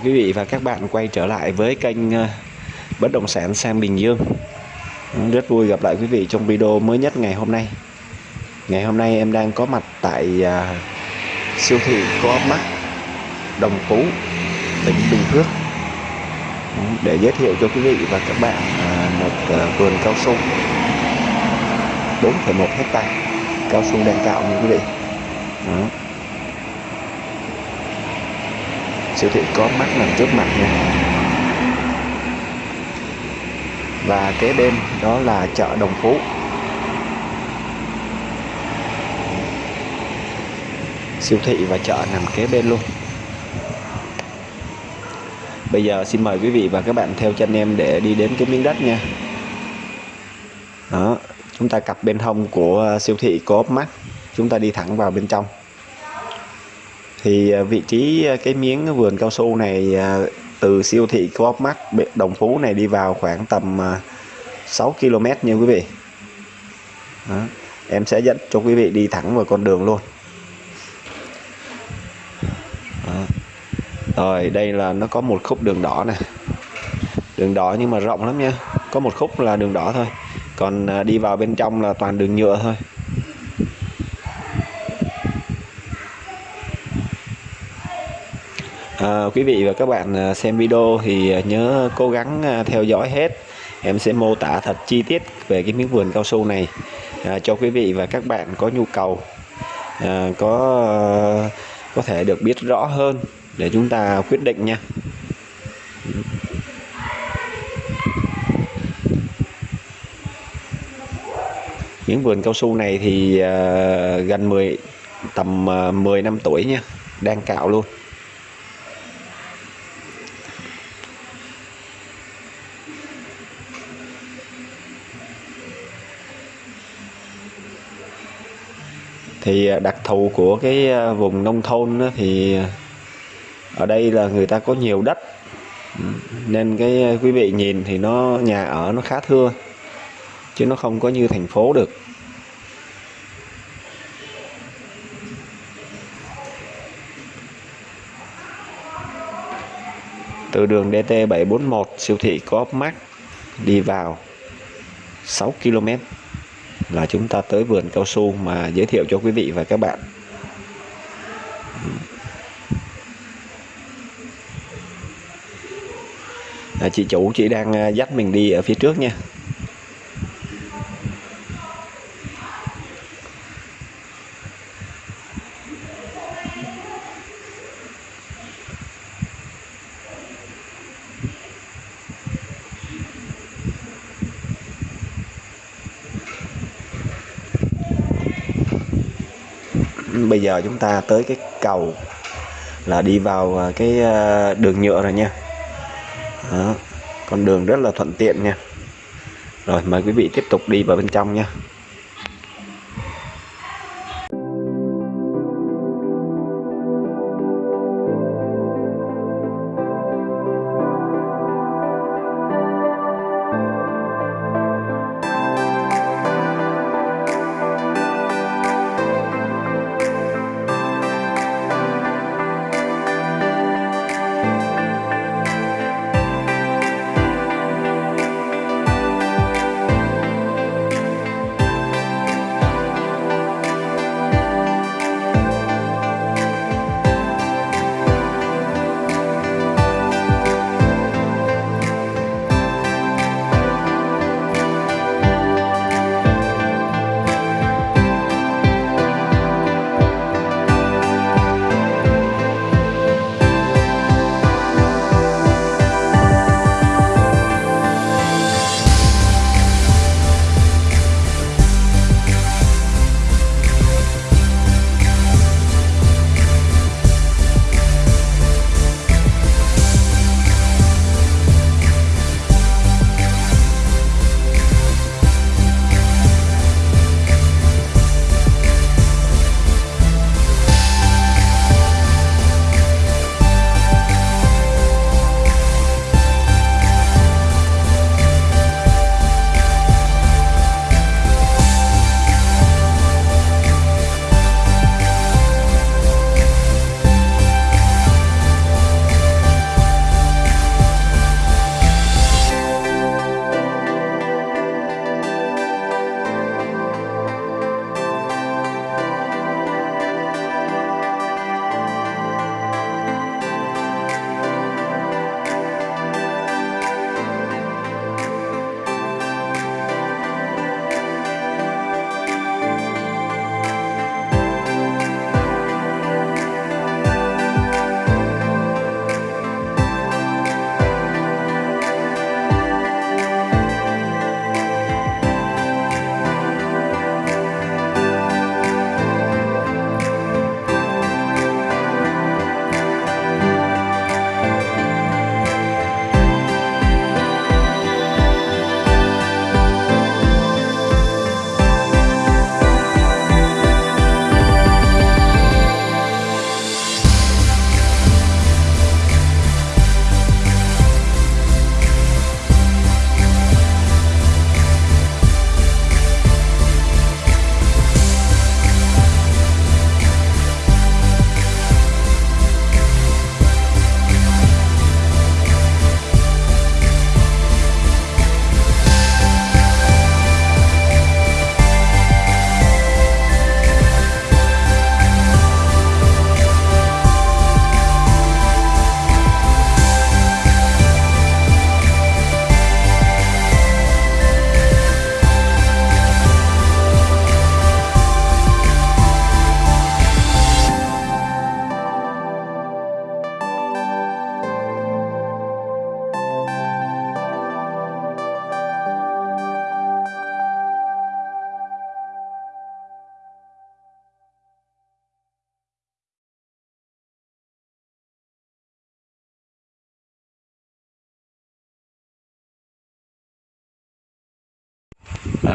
Chào quý vị và các bạn quay trở lại với kênh ờ, Bất Động Sản Sang Bình Dương. Rất vui gặp lại quý vị trong video mới nhất ngày hôm nay. Ngày hôm nay em đang có mặt tại à, siêu thị Co Mart Đồng Phú, tỉnh Bình Phước. Để giới thiệu cho quý vị và các bạn à, một ờ, vườn cao su. 4,1 hectare cao su đang cạo nha quý vị. Đó. Siêu thị có mắt nằm trước mặt nha. Và kế bên đó là chợ Đồng Phú. Siêu thị và chợ nằm kế bên luôn. Bây giờ xin mời quý vị và các bạn theo chân em để đi đến cái miếng đất nha. Đó, chúng ta cặp bên hông của siêu thị có mắt. Chúng ta đi thẳng vào bên trong thì à, vị trí à, cái miếng vườn cao su này à, từ siêu thị Coop Mart Đồng Phú này đi vào khoảng tầm 6 km nha quý vị. Đó. em sẽ dẫn cho quý vị đi thẳng vào con đường luôn. Đó. rồi, đây là nó có một khúc đường đỏ này đường đỏ nhưng mà rộng lắm nha. Có một khúc là đường đỏ thôi. Còn đi vào bên trong là toàn đường nhựa thôi. À, quý vị và các bạn ờ, xem video thì ờ, nhớ cố gắng theo dõi hết. Em sẽ mô tả thật chi tiết về cái miếng vườn cao su này à, cho quý vị và các bạn có nhu cầu à, có có thể được biết rõ hơn để chúng ta quyết định nha. Miếng vườn cao su này thì à, gần 10 tầm uh, 10 năm tuổi nha đang cạo luôn. Thì à, đặc thù của cái à, vùng nông thôn thì à, ở đây là người ta có nhiều đất. Nên cái quý vị nhìn thì nó, nhà ở nó khá thưa, chứ nó không có như thành phố được. Từ đường DT 741 siêu thị Coop Mart đi vào 6 km là chúng ta tới vườn cao su mà giới thiệu cho quý vị và các bạn. À, chị chủ chị đang à, dắt mình đi ở phía trước nha bây giờ chúng ta tới cái cầu là đi vào à, cái à, đường nhựa rồi nha Đó. con đường rất là thuận tiện nha rồi, mời quý vị tiếp tục đi vào bên trong nha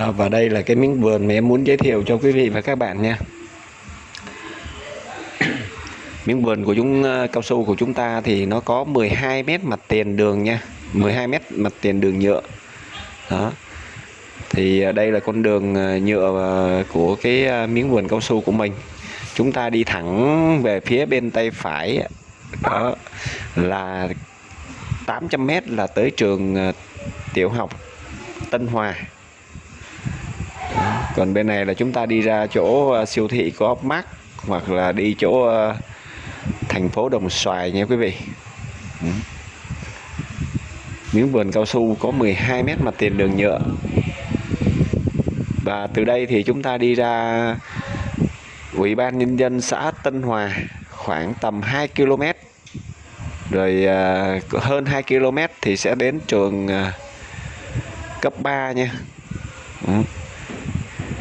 à, và đây là cái miếng vườn mà em muốn giới thiệu cho quý vị và các bạn nha. Miếng vườn của chúng ờ, cao su của chúng ta thì nó có 12 mét mặt tiền đường nha 12 mét mặt tiền đường nhựa. Đó. Thì ờ, đây là con đường ờ, nhựa của cái miếng vườn cao su của mình. Chúng ta đi thẳng về phía bên tay phải đó là 800 mét là tới trường tiểu học Tân Hòa còn bên này là chúng ta đi ra chỗ ờ, siêu thị có mát, hoặc là đi chỗ ờ, thành phố Đồng Xoài nha quý vị. Ừ. Miếng vườn cao su có 12 mét mặt tiền đường nhựa. Và từ đây thì chúng ta đi ra Ủy ban Nhân dân xã Tân Hòa, khoảng tầm 2 km rồi ờ, hơn 2 km thì sẽ đến trường cấp 3 nha. Ừ.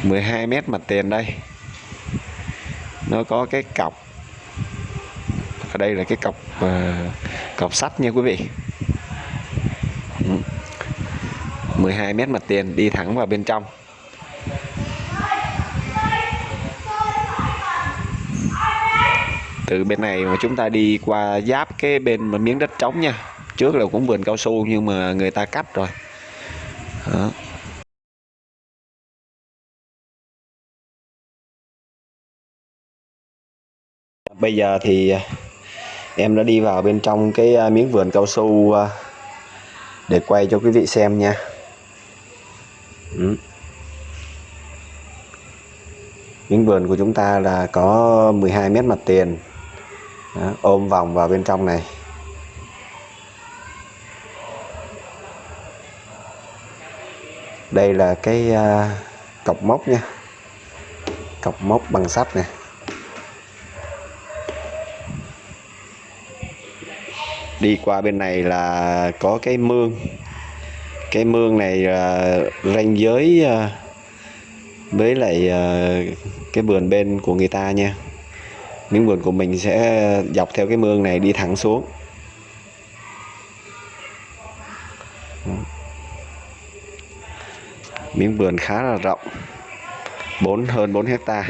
12 mét mặt tiền đây. Nó có cái cọc. Ở đây là cái cọc uh, cọc sắt nha quý vị. 12 mét mặt tiền đi thẳng vào bên trong. Từ bên này mà chúng ta đi qua giáp cái bên mà miếng đất trống nha. Trước là cũng vườn cao su nhưng mà người ta cắt rồi. Đó. Bây giờ thì à, em đã đi vào bên trong cái à, miếng vườn cao su à, để quay cho quý vị xem nha. Ừ. miếng vườn của chúng ta là có 12 mét mặt tiền. Đó, ôm vòng vào bên trong này. Đây là cái uh, cọc mốc nha. Cọc mốc bằng sắt này đi qua bên này là có cái mương. Cái mương này là ranh giới ờ, với lại ờ, cái vườn bên của người ta nha. Miếng vườn của mình sẽ dọc theo cái mương này đi thẳng xuống. Miếng vườn khá là rộng 4 hơn 4 hecta.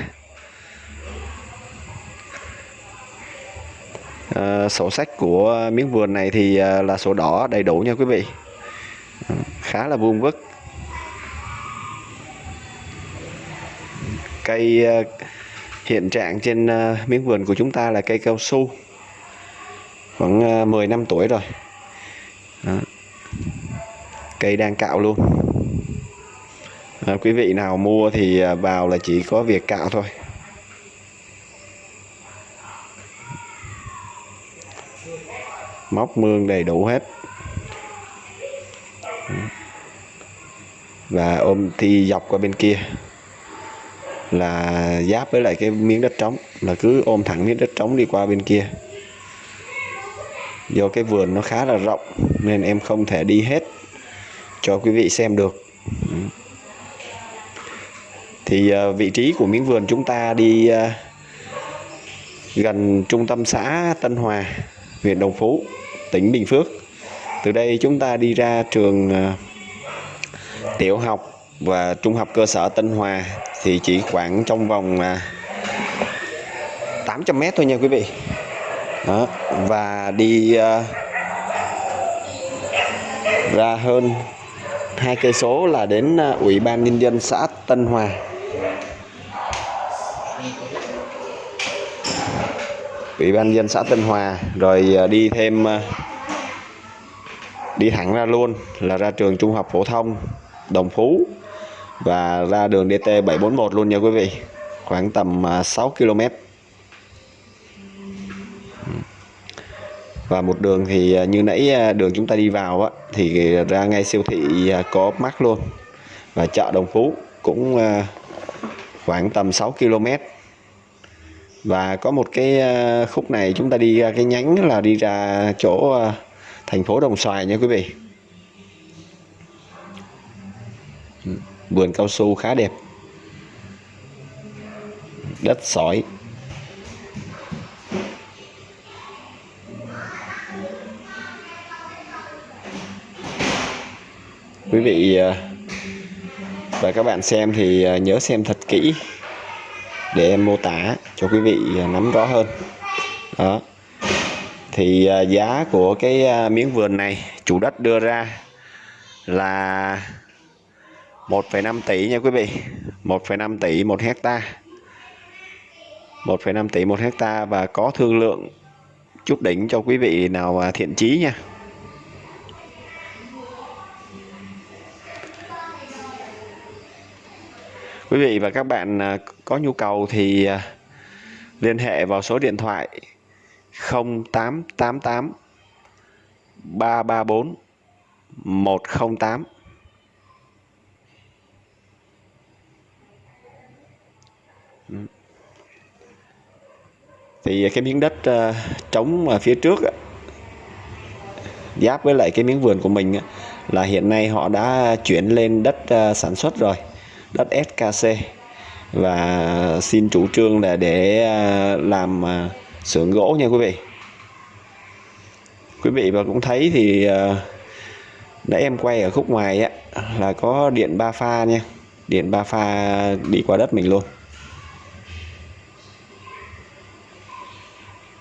À, sổ sách của miếng vườn này thì à, là sổ đỏ đầy đủ nha quý vị. Ờ, khá là vuông vức. Cây à, hiện trạng trên à, miếng vườn của chúng ta là cây cao su khoảng à, 10 năm tuổi rồi. Đó. cây đang cạo luôn. À, quý vị nào mua thì vào là chỉ có việc cạo thôi. Móc mương đầy đủ hết. Và ôm thi dọc qua bên kia. Là giáp với lại cái miếng đất trống. Là cứ ôm thẳng miếng đất trống đi qua bên kia. Do cái vườn nó khá là rộng, nên em không thể đi hết cho quý vị xem được. Thì ờ, vị trí của miếng vườn chúng ta đi ờ, gần trung tâm xã Tân Hòa huyện Đồng Phú, tỉnh Bình Phước từ đây chúng ta đi ra trường ờ, tiểu học và trung học cơ sở Tân Hòa thì chỉ khoảng trong vòng ờ, 800 mét thôi nha quý vị đó. và đi ờ, ra hơn hai cây số là đến ủy ban nhân dân xã Tân Hòa ủy ban dân xã Tân Hòa rồi à, đi thêm à, đi thẳng ra luôn là ra trường trung học phổ thông Đồng Phú và ra đường DT 741 luôn nha quý vị khoảng tầm à, 6 km và một đường thì như nãy đường chúng ta đi vào á, thì ra ngay siêu thị có mắc luôn. Và chợ Đồng Phú cũng khoảng tầm 6 km và có một cái ờ, khúc này chúng ta đi ra cái nhánh là đi ra chỗ ờ, thành phố Đồng Xoài nha quý vị. Vườn cao su khá đẹp. Đất sỏi. Quý vị và các bạn xem thì nhớ xem thật kỹ để em mô tả cho quý vị à, nắm rõ hơn. Đó. Thì à, giá của cái à, miếng vườn này chủ đất đưa ra là 1,5 tỷ nha quý vị. 1,5 tỷ một hecta. 1,5 tỷ một hecta và có thương lượng chút đỉnh cho quý vị nào thiện chí nha. Quý vị và các bạn à, có nhu cầu thì à, liên hệ vào số điện thoại 0888 334 108 thì cái miếng đất à, trống ở phía trước giáp với lại cái miếng vườn của mình là hiện nay họ đã chuyển lên đất sản xuất rồi đất SKC và xin chủ trương là để à, làm à, xưởng gỗ nha quý vị. Quý vị và cũng thấy thì à, nãy em quay ở khúc ngoài á, là có điện ba pha nha. Điện ba pha đi qua đất mình luôn.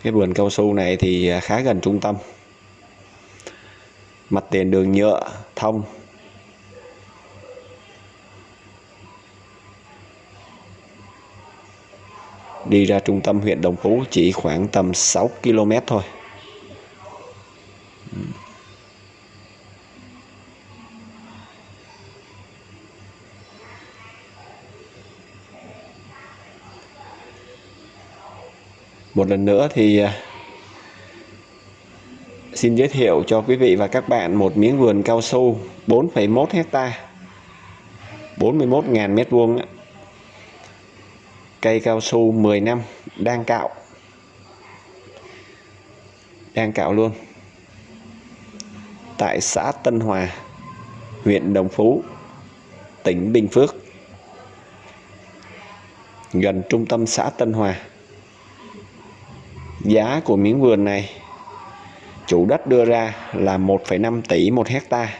Cái vườn cao su này thì khá gần trung tâm. Mặt tiền đường nhựa, thông. Đi ra trung tâm huyện Đồng Phú chỉ khoảng tầm 6 km thôi. Một lần nữa thì à, xin giới thiệu cho quý vị và các bạn một miếng vườn cao su 4,1 hecta 41.000 mét vuông cây cao su 10 năm đang cạo. Đang cạo luôn. Tại xã Tân Hòa huyện Đồng Phú tỉnh Bình Phước. Gần trung tâm xã Tân Hòa. Giá của miếng vườn này chủ đất đưa ra là 1,5 tỷ một hecta.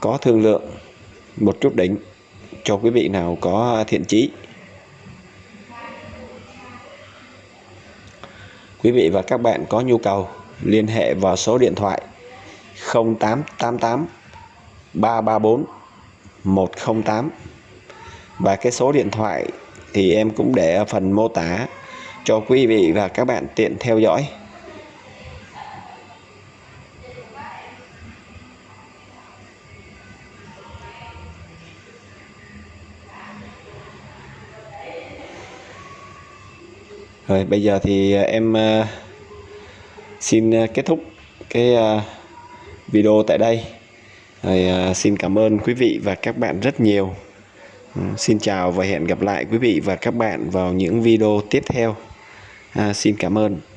Có thương lượng một chút đỉnh cho quý vị nào có thiện chí. Quý vị và các bạn có nhu cầu, liên hệ vào số điện thoại 0888 334 108 và cái số điện thoại thì em cũng để ở phần mô tả cho quý vị và các bạn tiện theo dõi. Rồi bây giờ thì à, em à, xin à, kết thúc cái video tại đây. Rồi xin cảm ơn quý vị và các bạn rất nhiều. Ừ, xin chào và hẹn gặp lại quý vị và các bạn vào những video tiếp theo. À, xin cảm ơn.